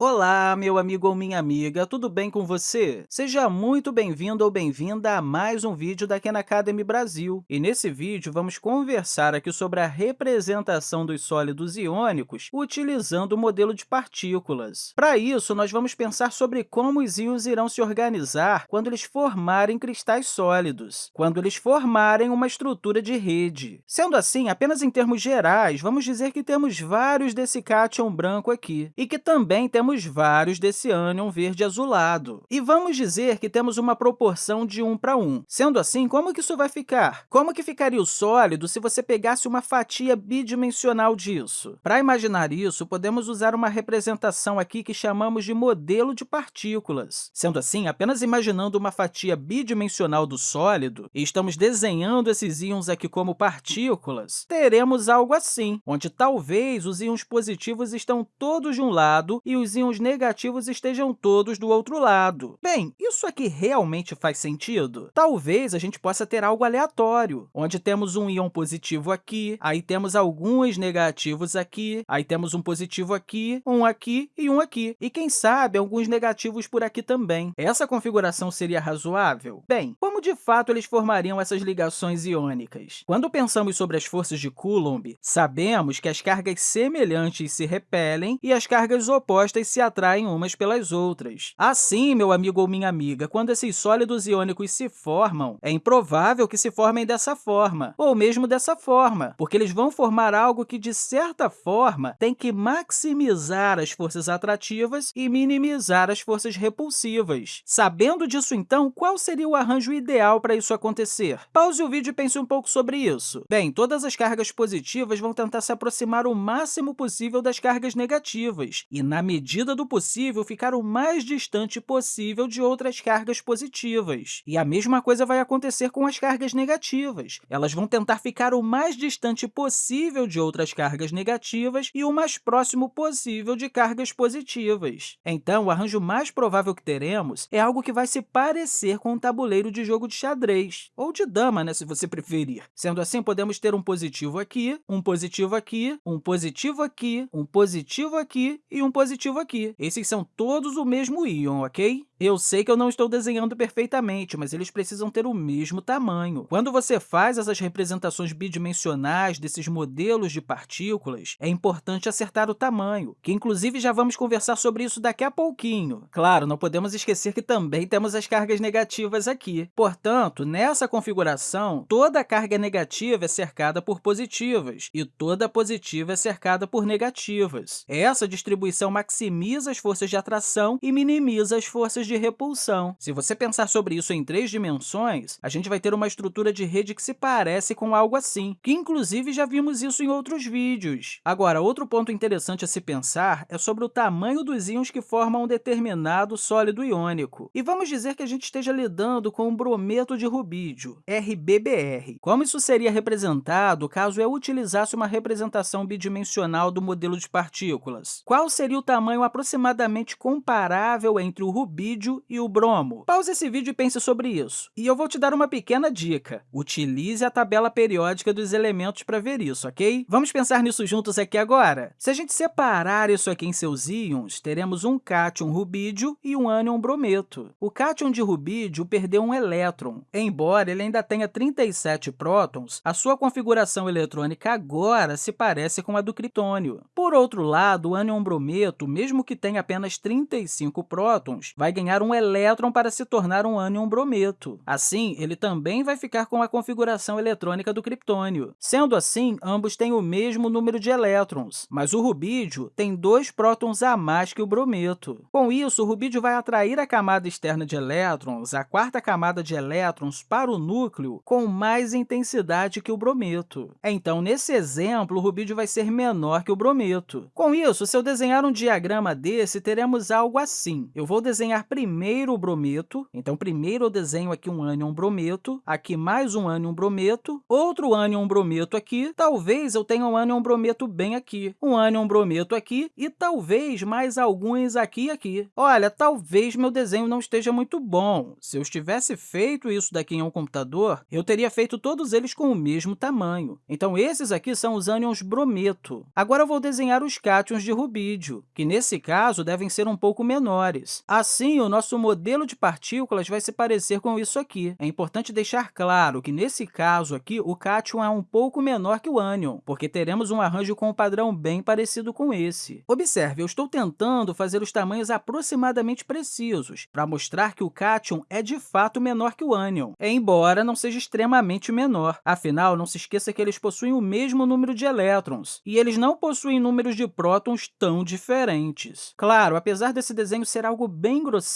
Olá, meu amigo ou minha amiga, tudo bem com você? Seja muito bem-vindo ou bem-vinda a mais um vídeo da Khan Academy Brasil. E nesse vídeo, vamos conversar aqui sobre a representação dos sólidos iônicos utilizando o modelo de partículas. Para isso, nós vamos pensar sobre como os íons irão se organizar quando eles formarem cristais sólidos, quando eles formarem uma estrutura de rede. Sendo assim, apenas em termos gerais, vamos dizer que temos vários desse cátion branco aqui, e que também temos temos vários desse ânion verde azulado. E vamos dizer que temos uma proporção de 1 para 1. Sendo assim, como que isso vai ficar? Como que ficaria o sólido se você pegasse uma fatia bidimensional disso? Para imaginar isso, podemos usar uma representação aqui que chamamos de modelo de partículas. Sendo assim, apenas imaginando uma fatia bidimensional do sólido, e estamos desenhando esses íons aqui como partículas, teremos algo assim, onde talvez os íons positivos estão todos de um lado e os íons negativos estejam todos do outro lado. Bem, isso aqui realmente faz sentido? Talvez a gente possa ter algo aleatório, onde temos um íon positivo aqui, aí temos alguns negativos aqui, aí temos um positivo aqui, um aqui e um aqui, e quem sabe alguns negativos por aqui também. Essa configuração seria razoável? Bem, como de fato eles formariam essas ligações iônicas? Quando pensamos sobre as forças de Coulomb, sabemos que as cargas semelhantes se repelem e as cargas opostas se atraem umas pelas outras. Assim, meu amigo ou minha amiga, quando esses sólidos iônicos se formam, é improvável que se formem dessa forma, ou mesmo dessa forma, porque eles vão formar algo que, de certa forma, tem que maximizar as forças atrativas e minimizar as forças repulsivas. Sabendo disso, então, qual seria o arranjo ideal para isso acontecer? Pause o vídeo e pense um pouco sobre isso. Bem, todas as cargas positivas vão tentar se aproximar o máximo possível das cargas negativas, e, na medida medida do possível, ficar o mais distante possível de outras cargas positivas. E a mesma coisa vai acontecer com as cargas negativas. Elas vão tentar ficar o mais distante possível de outras cargas negativas e o mais próximo possível de cargas positivas. Então, o arranjo mais provável que teremos é algo que vai se parecer com um tabuleiro de jogo de xadrez, ou de dama, né, se você preferir. Sendo assim, podemos ter um positivo aqui, um positivo aqui, um positivo aqui, um positivo aqui e um positivo aqui aqui. Esses são todos o mesmo íon, ok? Eu sei que eu não estou desenhando perfeitamente, mas eles precisam ter o mesmo tamanho. Quando você faz essas representações bidimensionais desses modelos de partículas, é importante acertar o tamanho, que inclusive já vamos conversar sobre isso daqui a pouquinho. Claro, não podemos esquecer que também temos as cargas negativas aqui. Portanto, nessa configuração, toda carga negativa é cercada por positivas e toda positiva é cercada por negativas. Essa distribuição maximiza as forças de atração e minimiza as forças de repulsão. Se você pensar sobre isso em três dimensões, a gente vai ter uma estrutura de rede que se parece com algo assim, que inclusive já vimos isso em outros vídeos. Agora, outro ponto interessante a se pensar é sobre o tamanho dos íons que formam um determinado sólido iônico. E vamos dizer que a gente esteja lidando com um brometo de rubídio, RBBr. Como isso seria representado caso eu utilizasse uma representação bidimensional do modelo de partículas? Qual seria o tamanho aproximadamente comparável entre o rubídio vídeo e o bromo. Pause esse vídeo e pense sobre isso. E eu vou te dar uma pequena dica. Utilize a tabela periódica dos elementos para ver isso, ok? Vamos pensar nisso juntos aqui agora? Se a gente separar isso aqui em seus íons, teremos um cátion rubídio e um ânion brometo. O cátion de rubídio perdeu um elétron. Embora ele ainda tenha 37 prótons, a sua configuração eletrônica agora se parece com a do criptônio. Por outro lado, o ânion brometo, mesmo que tenha apenas 35 prótons, vai ganhar ganhar um elétron para se tornar um ânion brometo. Assim, ele também vai ficar com a configuração eletrônica do criptônio. Sendo assim, ambos têm o mesmo número de elétrons, mas o rubídio tem dois prótons a mais que o brometo. Com isso, o rubídio vai atrair a camada externa de elétrons, a quarta camada de elétrons, para o núcleo com mais intensidade que o brometo. Então, nesse exemplo, o rubídio vai ser menor que o brometo. Com isso, se eu desenhar um diagrama desse, teremos algo assim. Eu vou desenhar primeiro o brometo, então primeiro eu desenho aqui um ânion brometo, aqui mais um ânion brometo, outro ânion brometo aqui, talvez eu tenha um ânion brometo bem aqui, um ânion brometo aqui e talvez mais alguns aqui e aqui. Olha, talvez meu desenho não esteja muito bom. Se eu tivesse feito isso daqui em um computador, eu teria feito todos eles com o mesmo tamanho. Então, esses aqui são os ânions brometo. Agora, eu vou desenhar os cátions de rubídio, que, nesse caso, devem ser um pouco menores. Assim, nosso modelo de partículas vai se parecer com isso aqui. É importante deixar claro que, nesse caso aqui, o cátion é um pouco menor que o ânion, porque teremos um arranjo com um padrão bem parecido com esse. Observe, eu estou tentando fazer os tamanhos aproximadamente precisos, para mostrar que o cátion é, de fato, menor que o ânion, embora não seja extremamente menor. Afinal, não se esqueça que eles possuem o mesmo número de elétrons, e eles não possuem números de prótons tão diferentes. Claro, apesar desse desenho ser algo bem grosseiro,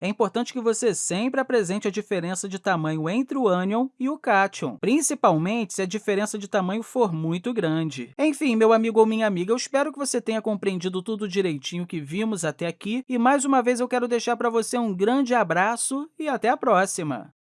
é importante que você sempre apresente a diferença de tamanho entre o ânion e o cátion, principalmente se a diferença de tamanho for muito grande. Enfim, meu amigo ou minha amiga, eu espero que você tenha compreendido tudo direitinho que vimos até aqui, e mais uma vez eu quero deixar para você um grande abraço e até a próxima!